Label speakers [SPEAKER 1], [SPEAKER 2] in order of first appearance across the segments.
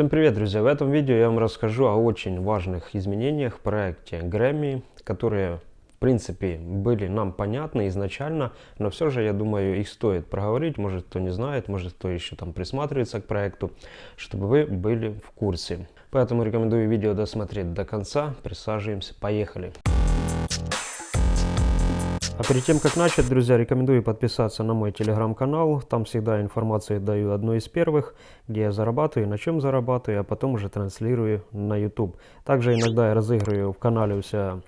[SPEAKER 1] Всем привет, друзья! В этом видео я вам расскажу о очень важных изменениях в проекте Grammy, которые в принципе были нам понятны изначально, но все же я думаю их стоит проговорить, может кто не знает, может кто еще там присматривается к проекту, чтобы вы были в курсе. Поэтому рекомендую видео досмотреть до конца, присаживаемся, поехали! А перед тем, как начать, друзья, рекомендую подписаться на мой телеграм-канал. Там всегда информацию даю одной из первых, где я зарабатываю, на чем зарабатываю, а потом уже транслирую на YouTube. Также иногда я разыгрываю в канале у себя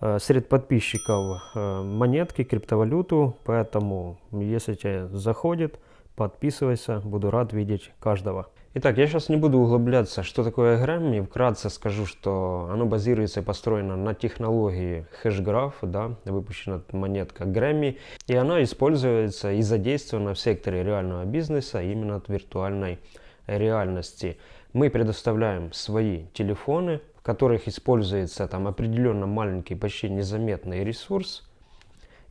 [SPEAKER 1] э, среди подписчиков э, монетки, криптовалюту. Поэтому, если тебе заходит, подписывайся. Буду рад видеть каждого. Итак, я сейчас не буду углубляться, что такое Grammy. Вкратце скажу, что оно базируется и построено на технологии HashGraph, да, выпущена монетка Grammy. И она используется и задействована в секторе реального бизнеса именно от виртуальной реальности. Мы предоставляем свои телефоны, в которых используется там определенно маленький, почти незаметный ресурс,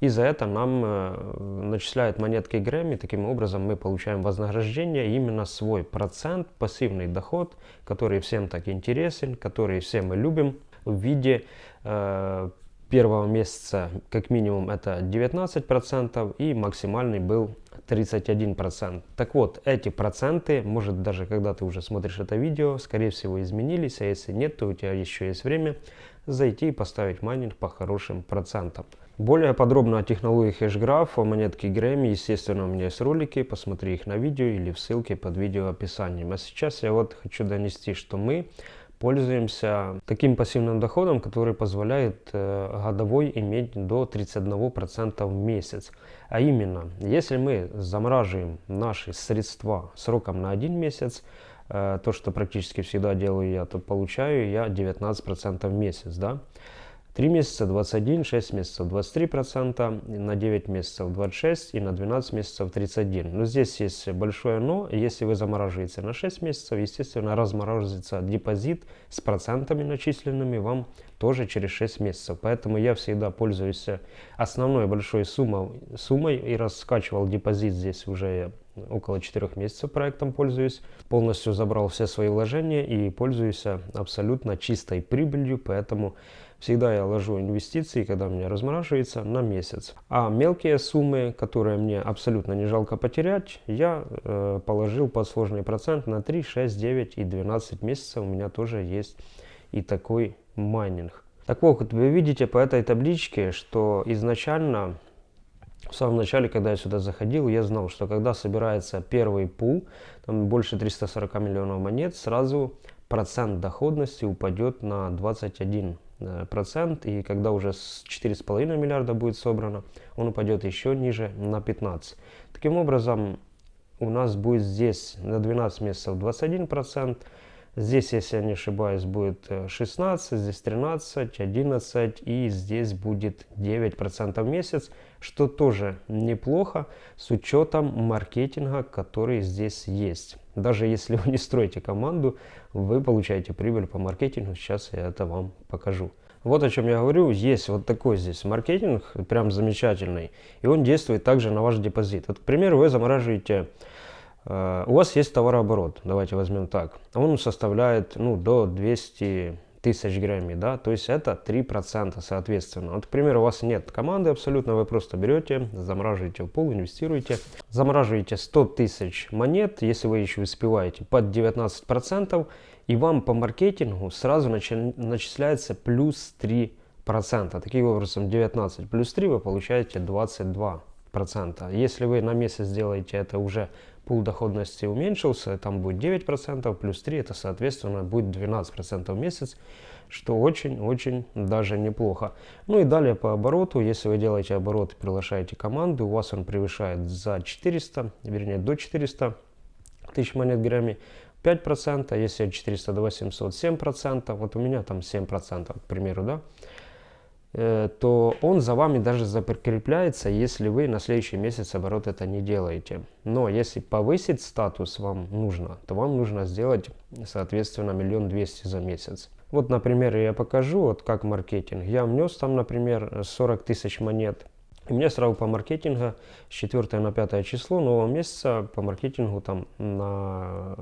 [SPEAKER 1] и за это нам э, начисляют монетки Грэмми. Таким образом мы получаем вознаграждение, именно свой процент, пассивный доход, который всем так интересен, который все мы любим в виде э, первого месяца как минимум это 19% и максимальный был 31%. Так вот, эти проценты, может даже когда ты уже смотришь это видео, скорее всего изменились, а если нет, то у тебя еще есть время зайти и поставить майнинг по хорошим процентам. Более подробно о технологии HashGraph, о монетке Grammy, естественно, у меня есть ролики, посмотри их на видео или в ссылке под видео описанием. А сейчас я вот хочу донести, что мы пользуемся таким пассивным доходом, который позволяет э, годовой иметь до 31% в месяц. А именно, если мы замораживаем наши средства сроком на один месяц, э, то, что практически всегда делаю я, то получаю я 19% в месяц. Да? 3 месяца 21, 6 месяцев 23%, на 9 месяцев 26 и на 12 месяцев 31. Но здесь есть большое но. Если вы замораживаете на 6 месяцев, естественно, размораживается депозит с процентами начисленными вам тоже через 6 месяцев. Поэтому я всегда пользуюсь основной большой суммой, суммой и раскачивал депозит здесь уже около 4 месяцев проектом пользуюсь. Полностью забрал все свои вложения и пользуюсь абсолютно чистой прибылью, поэтому всегда я ложу инвестиции, когда у меня размораживается, на месяц. А мелкие суммы, которые мне абсолютно не жалко потерять, я э, положил под сложный процент на 3, 6, 9 и 12 месяцев. У меня тоже есть и такой майнинг. Так вот, вы видите по этой табличке, что изначально в самом начале, когда я сюда заходил, я знал, что когда собирается первый пул, там больше 340 миллионов монет, сразу процент доходности упадет на 21 э, процент. И когда уже 4,5 миллиарда будет собрано, он упадет еще ниже на 15. Таким образом, у нас будет здесь на 12 месяцев 21 процент, Здесь, если я не ошибаюсь, будет 16, э, здесь 13, 11 и здесь будет 9% в месяц, что тоже неплохо с учетом маркетинга, который здесь есть. Даже если вы не строите команду, вы получаете прибыль по маркетингу. Сейчас я это вам покажу. Вот о чем я говорю. Есть вот такой здесь маркетинг, прям замечательный. И он действует также на ваш депозит. Вот, к примеру, вы замораживаете Э, у вас есть товарооборот, давайте возьмем так. Он составляет ну, до 200 тысяч граммей, да, то есть это 3% соответственно. Вот, к примеру, у вас нет команды абсолютно, вы просто берете, замораживаете в пол, инвестируете, замораживаете 100 тысяч монет, если вы еще успеваете, под 19%, и вам по маркетингу сразу начисляется плюс 3%. Таким образом, 19 плюс 3 вы получаете 22%. Если вы на месяц сделаете это уже пул доходности уменьшился, там будет 9%, плюс 3, это соответственно будет 12% в месяц, что очень-очень даже неплохо. Ну и далее по обороту, если вы делаете оборот и приглашаете команду, у вас он превышает за 400, вернее до 400 тысяч монет Грэмми, 5%, а если от 400 до 800, 7%, вот у меня там 7%, к примеру, да, то он за вами даже закрепляется, если вы на следующий месяц оборот это не делаете. Но если повысить статус вам нужно, то вам нужно сделать, соответственно, миллион двести за месяц. Вот, например, я покажу, вот как маркетинг. Я внес там, например, 40 тысяч монет. И мне сразу по маркетингу с 4 на 5 число нового месяца по маркетингу там на,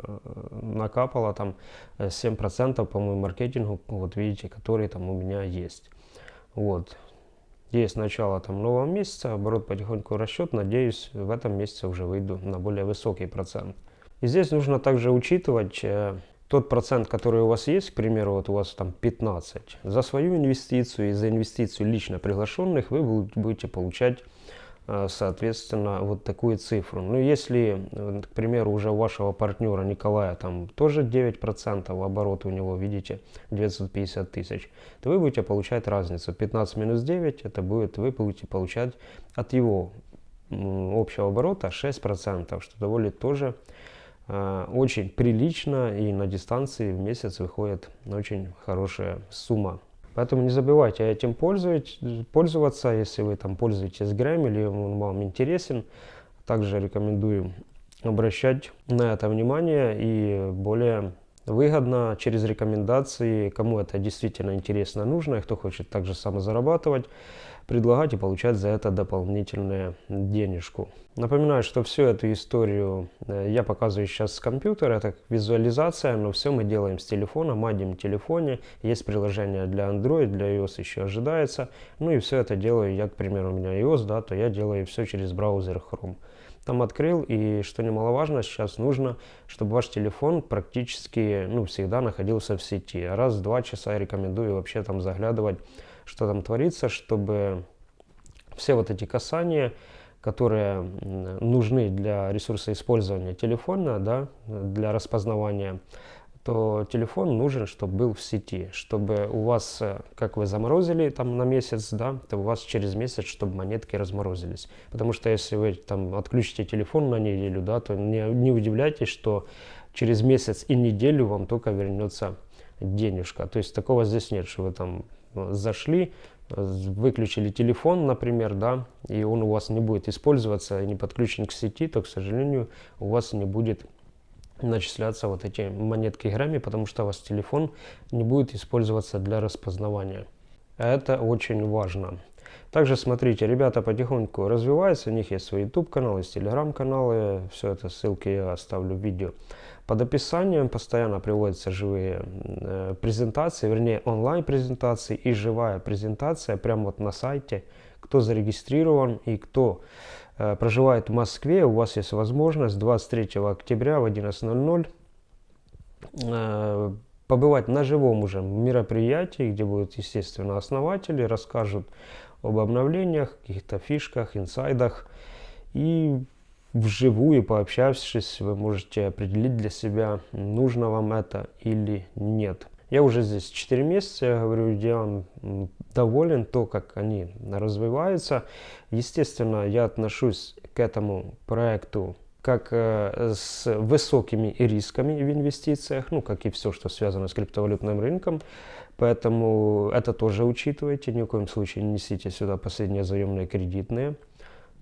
[SPEAKER 1] накапало там 7% по-моему маркетингу, вот видите, который там у меня есть. Вот. Есть начало там нового месяца, оборот потихоньку расчет, надеюсь в этом месяце уже выйду на более высокий процент. И здесь нужно также учитывать э, тот процент, который у вас есть, к примеру, вот у вас там 15, за свою инвестицию и за инвестицию лично приглашенных вы будете получать соответственно вот такую цифру. Но если, к примеру, уже у вашего партнера Николая там тоже 9% оборот у него, видите, 950 тысяч, то вы будете получать разницу. 15 минус 9, это будет, вы будете получать от его общего оборота 6%, что довольно тоже Э, очень прилично и на дистанции в месяц выходит очень хорошая сумма. Поэтому не забывайте этим пользоваться, если вы там пользуетесь Gram или он вам интересен. Также рекомендую обращать на это внимание и более выгодно через рекомендации, кому это действительно интересно нужно, и кто хочет также самозарабатывать, предлагать и получать за это дополнительную денежку. Напоминаю, что всю эту историю э, я показываю сейчас с компьютера, это визуализация, но все мы делаем с телефона, мадим телефоне, есть приложение для Android, для iOS еще ожидается, ну и все это делаю я, к примеру, у меня iOS, да, то я делаю все через браузер Chrome. Там открыл, и что немаловажно, сейчас нужно, чтобы ваш телефон практически, ну, всегда находился в сети. Раз в два часа я рекомендую вообще там заглядывать, что там творится, чтобы все вот эти касания, которые нужны для ресурса использования телефона, да, для распознавания, то телефон нужен, чтобы был в сети, чтобы у вас, э, как вы заморозили там на месяц, да, то у вас через месяц, чтобы монетки разморозились. Потому что если вы там отключите телефон на неделю, да, то не, не удивляйтесь, что через месяц и неделю вам только вернется денежка. То есть такого здесь нет, что вы там э, зашли, выключили телефон, например, да, и он у вас не будет использоваться, не подключен к сети, то, к сожалению, у вас не будет начисляться вот эти монетки грамми, потому что у вас телефон не будет использоваться для распознавания. Это очень важно. Также смотрите, ребята потихоньку развиваются, у них есть свой YouTube канал, есть телеграм каналы, все это ссылки я оставлю в видео. Под описанием постоянно приводятся живые э, презентации, вернее онлайн презентации и живая презентация прямо вот на сайте, кто зарегистрирован и кто проживает в Москве, у вас есть возможность 23 октября в 11.00 э, побывать на живом уже мероприятии, где будут, естественно, основатели, расскажут об обновлениях, каких-то фишках, инсайдах. И вживую пообщавшись, вы можете определить для себя, нужно вам это или нет. Я уже здесь 4 месяца, я говорю, я доволен то, как они развиваются. Естественно, я отношусь к этому проекту как э, с высокими рисками в инвестициях, ну, как и все, что связано с криптовалютным рынком. Поэтому это тоже учитывайте, ни в коем случае не несите сюда последние заемные кредитные,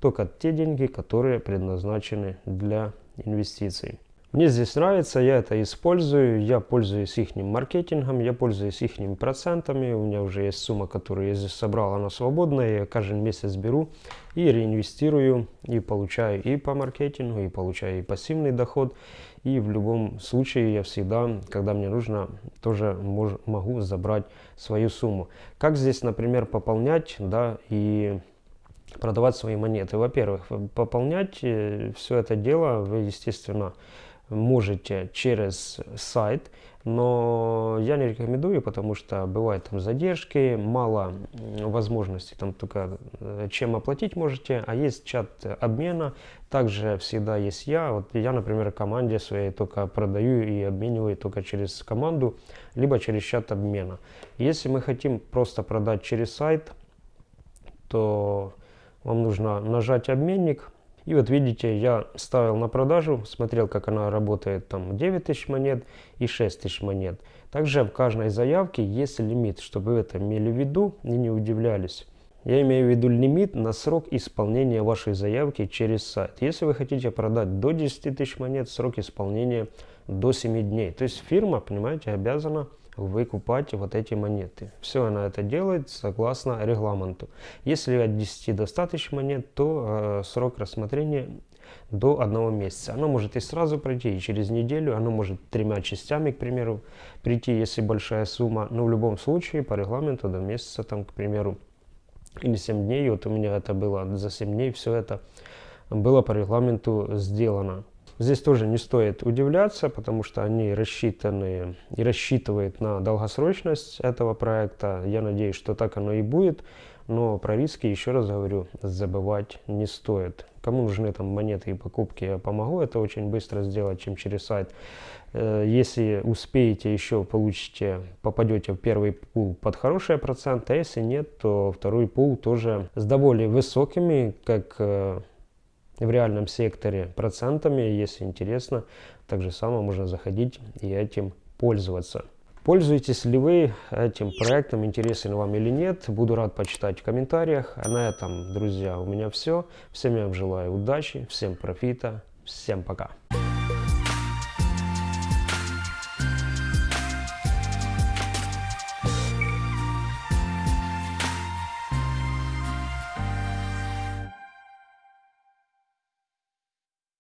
[SPEAKER 1] только те деньги, которые предназначены для инвестиций. Мне здесь нравится, я это использую, я пользуюсь их маркетингом, я пользуюсь их процентами, у меня уже есть сумма, которую я здесь собрал, она свободная, я каждый месяц беру и реинвестирую, и получаю и по маркетингу, и получаю и пассивный доход, и в любом случае я всегда, когда мне нужно, тоже мож, могу забрать свою сумму. Как здесь, например, пополнять, да, и продавать свои монеты. Во-первых, пополнять э, все это дело вы, естественно, можете через сайт, но я не рекомендую, потому что бывают там задержки, мало возможностей, там только э, чем оплатить можете, а есть чат обмена, также всегда есть я, вот я, например, команде своей только продаю и обмениваю только через команду, либо через чат обмена. Если мы хотим просто продать через сайт, то вам нужно нажать обменник, и вот видите, я ставил на продажу, смотрел, как она работает, там 9 тысяч монет и 6 тысяч монет. Также в каждой заявке есть лимит, чтобы вы это имели в виду и не удивлялись. Я имею в виду лимит на срок исполнения вашей заявки через сайт. Если вы хотите продать до 10 тысяч монет, срок исполнения до 7 дней. То есть фирма, понимаете, обязана выкупать вот эти монеты. Все она это делает согласно регламенту. Если от 10 достаточно монет, то э, срок рассмотрения до одного месяца. Оно может и сразу пройти, и через неделю, оно может тремя частями, к примеру, прийти, если большая сумма. Но в любом случае, по регламенту до месяца, там, к примеру, или 7 дней, вот у меня это было за 7 дней, все это было по регламенту сделано. Здесь тоже не стоит удивляться, потому что они рассчитаны и рассчитывают на долгосрочность этого проекта. Я надеюсь, что так оно и будет. Но про риски, еще раз говорю, забывать не стоит. Кому нужны там монеты и покупки, я помогу это очень быстро сделать, чем через сайт. Э, если успеете, еще получите, попадете в первый пул под хорошие проценты, а если нет, то второй пул тоже с довольно высокими, как э, в реальном секторе процентами. Если интересно, так же само можно заходить и этим пользоваться. Пользуетесь ли вы этим проектом, интересен вам или нет, буду рад почитать в комментариях. А на этом, друзья, у меня все. Всем я вам желаю удачи, всем профита, всем пока.